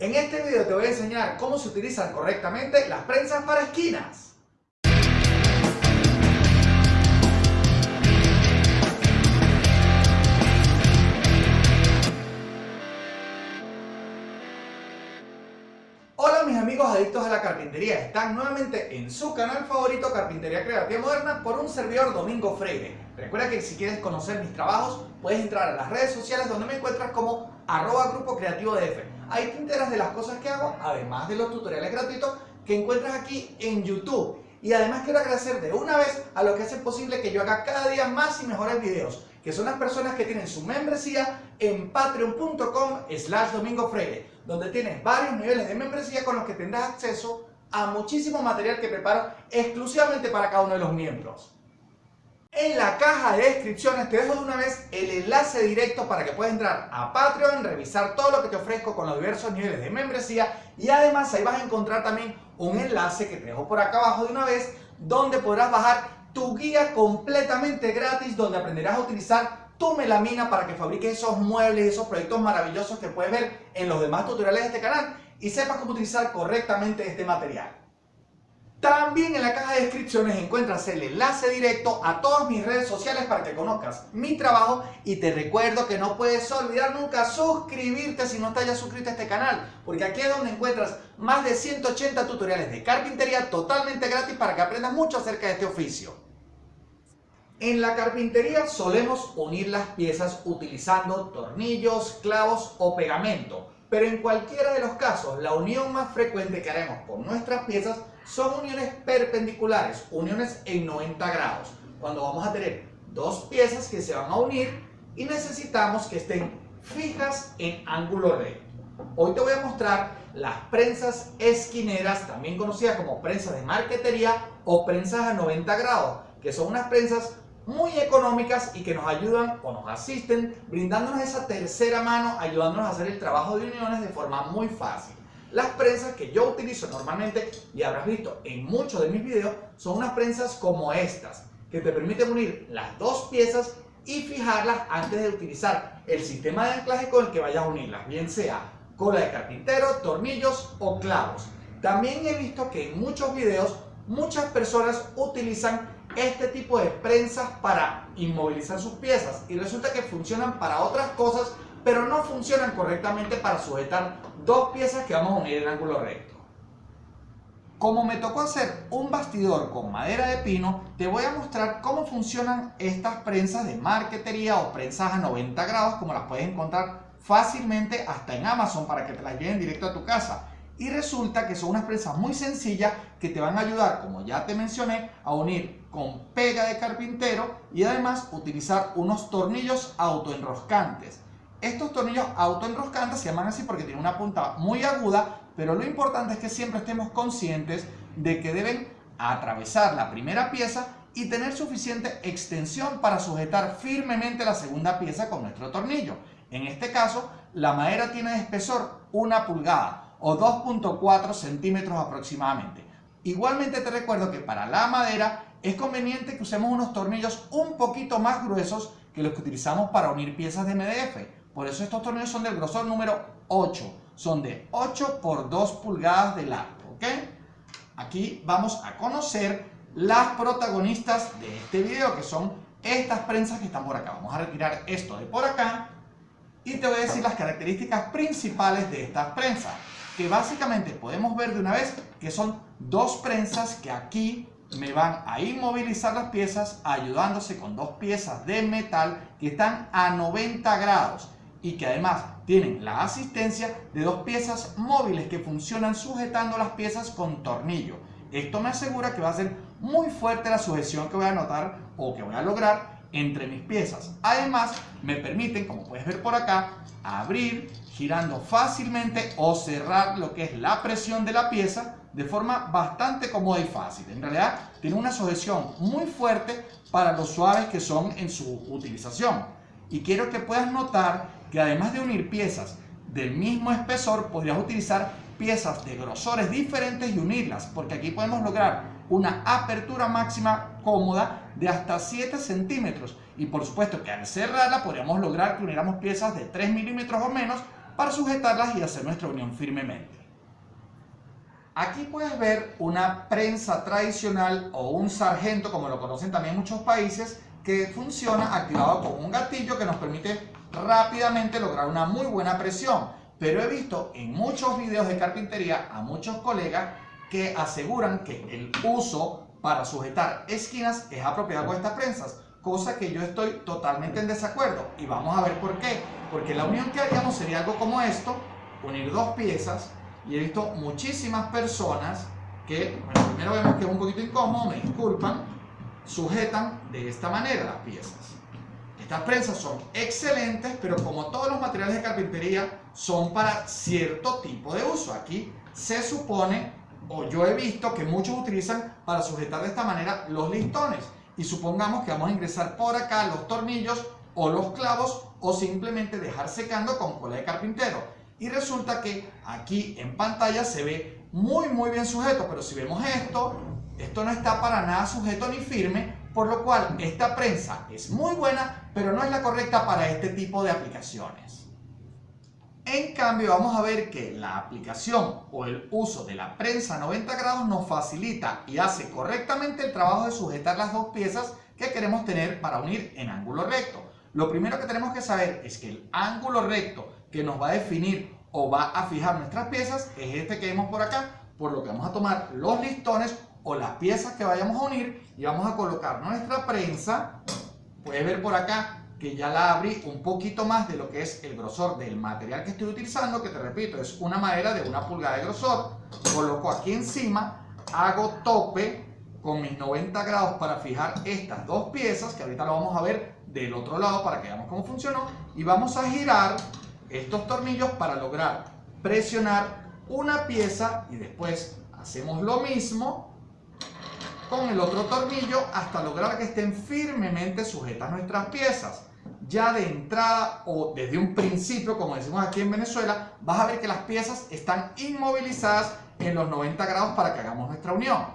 En este video te voy a enseñar cómo se utilizan correctamente las prensas para esquinas. Hola mis amigos adictos a la carpintería, están nuevamente en su canal favorito Carpintería Creativa Moderna por un servidor Domingo Freire. Recuerda que si quieres conocer mis trabajos puedes entrar a las redes sociales donde me encuentras como arroba grupo creativo DF. Ahí te enteras de las cosas que hago, además de los tutoriales gratuitos que encuentras aquí en YouTube. Y además quiero agradecer de una vez a los que hacen posible que yo haga cada día más y mejores videos, que son las personas que tienen su membresía en patreon.com slash domingo freire, donde tienes varios niveles de membresía con los que tendrás acceso a muchísimo material que preparo exclusivamente para cada uno de los miembros. En la caja de descripciones te dejo de una vez el enlace directo para que puedas entrar a Patreon, revisar todo lo que te ofrezco con los diversos niveles de membresía y además ahí vas a encontrar también un enlace que te dejo por acá abajo de una vez donde podrás bajar tu guía completamente gratis donde aprenderás a utilizar tu melamina para que fabriques esos muebles esos proyectos maravillosos que puedes ver en los demás tutoriales de este canal y sepas cómo utilizar correctamente este material. También en la caja de descripciones encuentras el enlace directo a todas mis redes sociales para que conozcas mi trabajo y te recuerdo que no puedes olvidar nunca suscribirte si no estás ya suscrito a este canal porque aquí es donde encuentras más de 180 tutoriales de carpintería totalmente gratis para que aprendas mucho acerca de este oficio. En la carpintería solemos unir las piezas utilizando tornillos, clavos o pegamento pero en cualquiera de los casos, la unión más frecuente que haremos con nuestras piezas son uniones perpendiculares, uniones en 90 grados. Cuando vamos a tener dos piezas que se van a unir y necesitamos que estén fijas en ángulo recto. Hoy te voy a mostrar las prensas esquineras, también conocidas como prensas de marquetería o prensas a 90 grados, que son unas prensas muy económicas y que nos ayudan o nos asisten brindándonos esa tercera mano, ayudándonos a hacer el trabajo de uniones de forma muy fácil. Las prensas que yo utilizo normalmente, y habrás visto en muchos de mis videos, son unas prensas como estas, que te permiten unir las dos piezas y fijarlas antes de utilizar el sistema de anclaje con el que vayas a unirlas, bien sea cola de carpintero, tornillos o clavos. También he visto que en muchos videos muchas personas utilizan este tipo de prensas para inmovilizar sus piezas y resulta que funcionan para otras cosas pero no funcionan correctamente para sujetar dos piezas que vamos a unir en ángulo recto. Como me tocó hacer un bastidor con madera de pino, te voy a mostrar cómo funcionan estas prensas de marquetería o prensas a 90 grados, como las puedes encontrar fácilmente hasta en Amazon para que te las lleven directo a tu casa. Y resulta que son unas prensas muy sencillas que te van a ayudar, como ya te mencioné, a unir con pega de carpintero y además utilizar unos tornillos autoenroscantes. Estos tornillos autoenroscantes se llaman así porque tienen una punta muy aguda, pero lo importante es que siempre estemos conscientes de que deben atravesar la primera pieza y tener suficiente extensión para sujetar firmemente la segunda pieza con nuestro tornillo. En este caso, la madera tiene de espesor una pulgada o 2.4 centímetros aproximadamente. Igualmente te recuerdo que para la madera es conveniente que usemos unos tornillos un poquito más gruesos que los que utilizamos para unir piezas de MDF. Por eso estos tornillos son del grosor número 8. Son de 8 por 2 pulgadas de largo. ¿ok? Aquí vamos a conocer las protagonistas de este video, que son estas prensas que están por acá. Vamos a retirar esto de por acá y te voy a decir las características principales de estas prensas. Que básicamente podemos ver de una vez que son dos prensas que aquí me van a inmovilizar las piezas ayudándose con dos piezas de metal que están a 90 grados y que además tienen la asistencia de dos piezas móviles que funcionan sujetando las piezas con tornillo. Esto me asegura que va a ser muy fuerte la sujeción que voy a notar o que voy a lograr entre mis piezas. Además, me permiten, como puedes ver por acá, abrir girando fácilmente o cerrar lo que es la presión de la pieza de forma bastante cómoda y fácil. En realidad tiene una sujeción muy fuerte para los suaves que son en su utilización. Y quiero que puedas notar que además de unir piezas del mismo espesor, podrías utilizar piezas de grosores diferentes y unirlas, porque aquí podemos lograr una apertura máxima cómoda de hasta 7 centímetros. Y por supuesto que al cerrarla podríamos lograr que uniéramos piezas de 3 milímetros o menos para sujetarlas y hacer nuestra unión firmemente. Aquí puedes ver una prensa tradicional o un sargento, como lo conocen también muchos países, que funciona activado con un gatillo que nos permite rápidamente lograr una muy buena presión. Pero he visto en muchos videos de carpintería a muchos colegas que aseguran que el uso para sujetar esquinas es apropiado con estas prensas cosa que yo estoy totalmente en desacuerdo. Y vamos a ver por qué. Porque la unión que haríamos sería algo como esto unir dos piezas y he visto muchísimas personas que, bueno, primero vemos que es un poquito incómodo, me disculpan sujetan de esta manera las piezas estas prensas son excelentes pero como todos los materiales de carpintería son para cierto tipo de uso aquí se supone o yo he visto que muchos utilizan para sujetar de esta manera los listones y supongamos que vamos a ingresar por acá los tornillos o los clavos o simplemente dejar secando con cola de carpintero. Y resulta que aquí en pantalla se ve muy muy bien sujeto, pero si vemos esto, esto no está para nada sujeto ni firme, por lo cual esta prensa es muy buena, pero no es la correcta para este tipo de aplicaciones. En cambio vamos a ver que la aplicación o el uso de la prensa 90 grados nos facilita y hace correctamente el trabajo de sujetar las dos piezas que queremos tener para unir en ángulo recto. Lo primero que tenemos que saber es que el ángulo recto que nos va a definir o va a fijar nuestras piezas es este que vemos por acá, por lo que vamos a tomar los listones o las piezas que vayamos a unir y vamos a colocar nuestra prensa, puedes ver por acá que ya la abrí un poquito más de lo que es el grosor del material que estoy utilizando, que te repito, es una madera de una pulgada de grosor. Coloco aquí encima, hago tope con mis 90 grados para fijar estas dos piezas, que ahorita lo vamos a ver del otro lado para que veamos cómo funcionó. Y vamos a girar estos tornillos para lograr presionar una pieza y después hacemos lo mismo con el otro tornillo hasta lograr que estén firmemente sujetas nuestras piezas ya de entrada o desde un principio, como decimos aquí en Venezuela, vas a ver que las piezas están inmovilizadas en los 90 grados para que hagamos nuestra unión.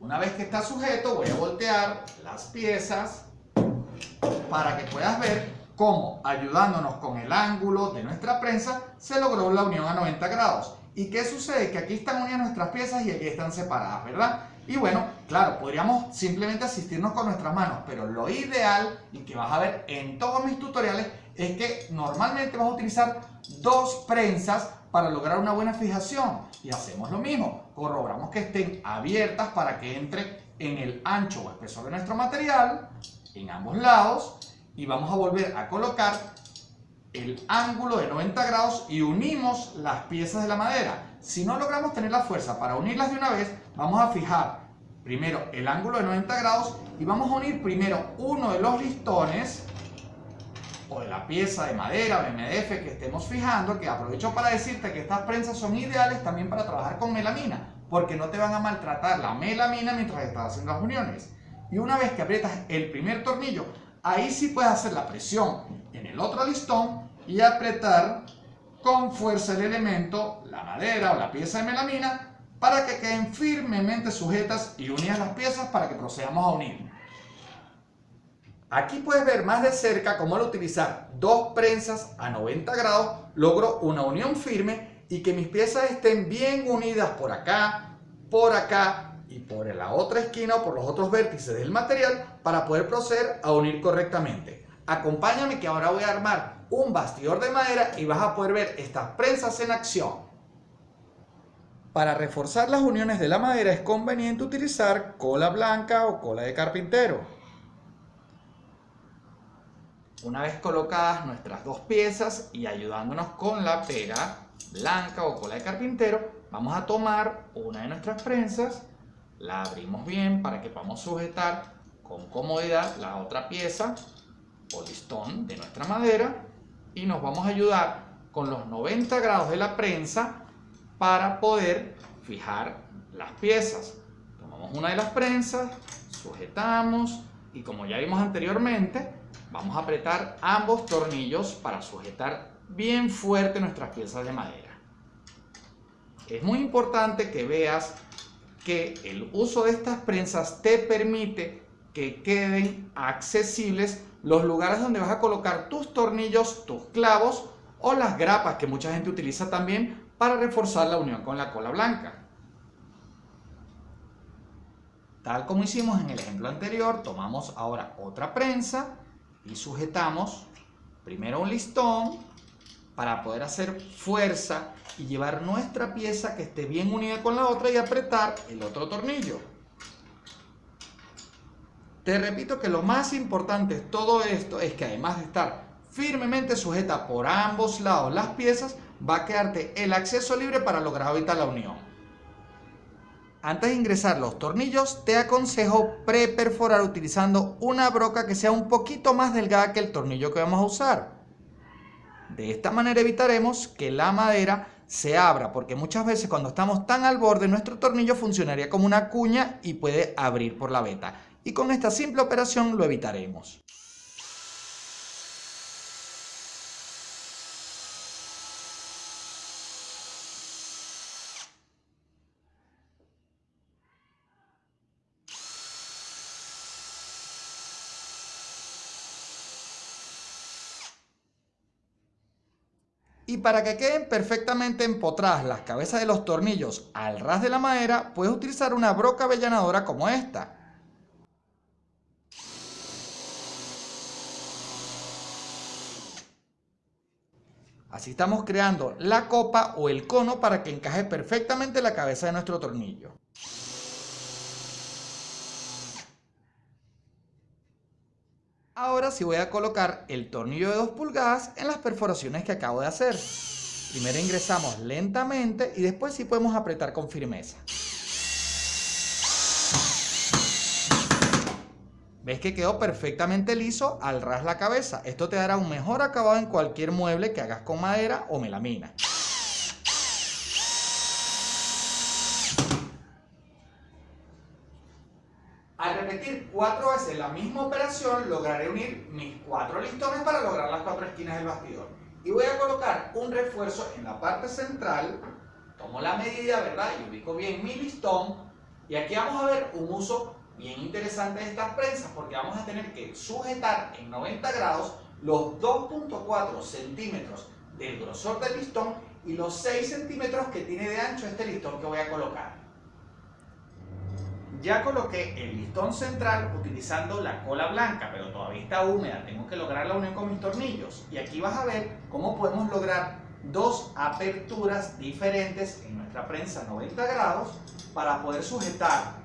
Una vez que está sujeto, voy a voltear las piezas para que puedas ver cómo, ayudándonos con el ángulo de nuestra prensa, se logró la unión a 90 grados. ¿Y qué sucede? Que aquí están unidas nuestras piezas y aquí están separadas, ¿verdad? Y bueno, claro, podríamos simplemente asistirnos con nuestras manos, pero lo ideal, y que vas a ver en todos mis tutoriales, es que normalmente vas a utilizar dos prensas para lograr una buena fijación. Y hacemos lo mismo, corroboramos que estén abiertas para que entre en el ancho o espesor de nuestro material, en ambos lados, y vamos a volver a colocar el ángulo de 90 grados y unimos las piezas de la madera. Si no logramos tener la fuerza para unirlas de una vez, vamos a fijar primero el ángulo de 90 grados y vamos a unir primero uno de los listones o de la pieza de madera o MDF que estemos fijando, que aprovecho para decirte que estas prensas son ideales también para trabajar con melamina, porque no te van a maltratar la melamina mientras estás haciendo las uniones. Y una vez que aprietas el primer tornillo, ahí sí puedes hacer la presión en el otro listón y apretar con fuerza el elemento, la madera o la pieza de melamina, para que queden firmemente sujetas y unidas las piezas para que procedamos a unir. Aquí puedes ver más de cerca cómo al utilizar dos prensas a 90 grados logro una unión firme y que mis piezas estén bien unidas por acá, por acá y por la otra esquina o por los otros vértices del material para poder proceder a unir correctamente. Acompáñame que ahora voy a armar un bastidor de madera y vas a poder ver estas prensas en acción. Para reforzar las uniones de la madera es conveniente utilizar cola blanca o cola de carpintero. Una vez colocadas nuestras dos piezas y ayudándonos con la pega blanca o cola de carpintero, vamos a tomar una de nuestras prensas, la abrimos bien para que podamos sujetar con comodidad la otra pieza o listón de nuestra madera y nos vamos a ayudar con los 90 grados de la prensa para poder fijar las piezas. Tomamos una de las prensas, sujetamos y como ya vimos anteriormente, vamos a apretar ambos tornillos para sujetar bien fuerte nuestras piezas de madera. Es muy importante que veas que el uso de estas prensas te permite que queden accesibles los lugares donde vas a colocar tus tornillos, tus clavos o las grapas que mucha gente utiliza también para reforzar la unión con la cola blanca. Tal como hicimos en el ejemplo anterior, tomamos ahora otra prensa y sujetamos primero un listón para poder hacer fuerza y llevar nuestra pieza que esté bien unida con la otra y apretar el otro tornillo. Te repito que lo más importante de todo esto es que además de estar firmemente sujeta por ambos lados las piezas, va a quedarte el acceso libre para lograr ahorita la unión. Antes de ingresar los tornillos, te aconsejo preperforar utilizando una broca que sea un poquito más delgada que el tornillo que vamos a usar. De esta manera evitaremos que la madera se abra, porque muchas veces cuando estamos tan al borde, nuestro tornillo funcionaría como una cuña y puede abrir por la veta. Y con esta simple operación lo evitaremos. Y para que queden perfectamente empotradas las cabezas de los tornillos al ras de la madera, puedes utilizar una broca avellanadora como esta. Así estamos creando la copa o el cono para que encaje perfectamente la cabeza de nuestro tornillo. Ahora sí voy a colocar el tornillo de 2 pulgadas en las perforaciones que acabo de hacer. Primero ingresamos lentamente y después sí podemos apretar con firmeza. ¿Ves que quedó perfectamente liso al ras la cabeza? Esto te dará un mejor acabado en cualquier mueble que hagas con madera o melamina. Al repetir cuatro veces la misma operación, lograré unir mis cuatro listones para lograr las cuatro esquinas del bastidor. Y voy a colocar un refuerzo en la parte central, tomo la medida, ¿verdad? Y ubico bien mi listón. Y aquí vamos a ver un uso bien interesante de estas prensas, porque vamos a tener que sujetar en 90 grados los 2.4 centímetros del grosor del listón y los 6 centímetros que tiene de ancho este listón que voy a colocar. Ya coloqué el listón central utilizando la cola blanca, pero todavía está húmeda, tengo que lograr la unión con mis tornillos. Y aquí vas a ver cómo podemos lograr dos aperturas diferentes en nuestra prensa 90 grados para poder sujetar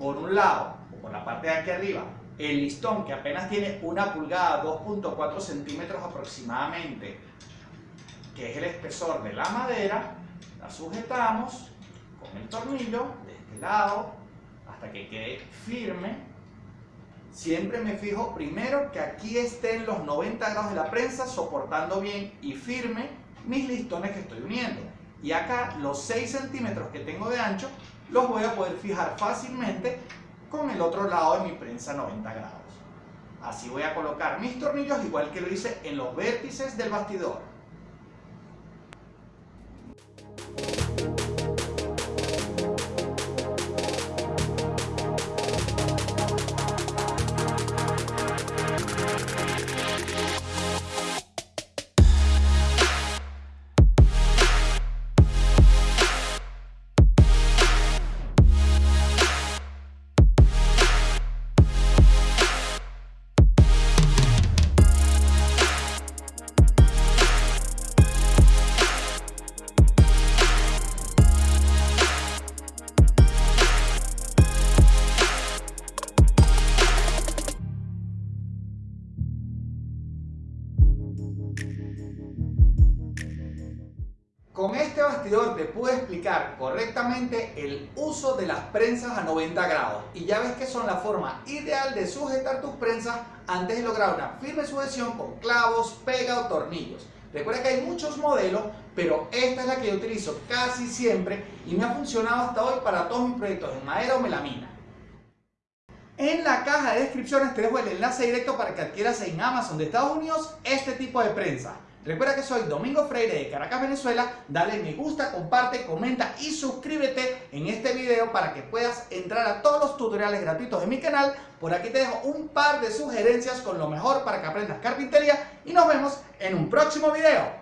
por un lado, o por la parte de aquí arriba, el listón que apenas tiene una pulgada, 2.4 centímetros aproximadamente, que es el espesor de la madera, la sujetamos con el tornillo de este lado hasta que quede firme. Siempre me fijo primero que aquí estén los 90 grados de la prensa soportando bien y firme mis listones que estoy uniendo. Y acá los 6 centímetros que tengo de ancho los voy a poder fijar fácilmente con el otro lado de mi prensa 90 grados. Así voy a colocar mis tornillos igual que lo hice en los vértices del bastidor. Correctamente el uso de las prensas a 90 grados y ya ves que son la forma ideal de sujetar tus prensas antes de lograr una firme sujeción con clavos, pega o tornillos. Recuerda que hay muchos modelos, pero esta es la que yo utilizo casi siempre y me ha funcionado hasta hoy para todos mis proyectos en madera o melamina. En la caja de descripciones te dejo el enlace directo para que adquieras en Amazon de Estados Unidos este tipo de prensa. Recuerda que soy Domingo Freire de Caracas, Venezuela. Dale me gusta, comparte, comenta y suscríbete en este video para que puedas entrar a todos los tutoriales gratuitos de mi canal. Por aquí te dejo un par de sugerencias con lo mejor para que aprendas carpintería y nos vemos en un próximo video.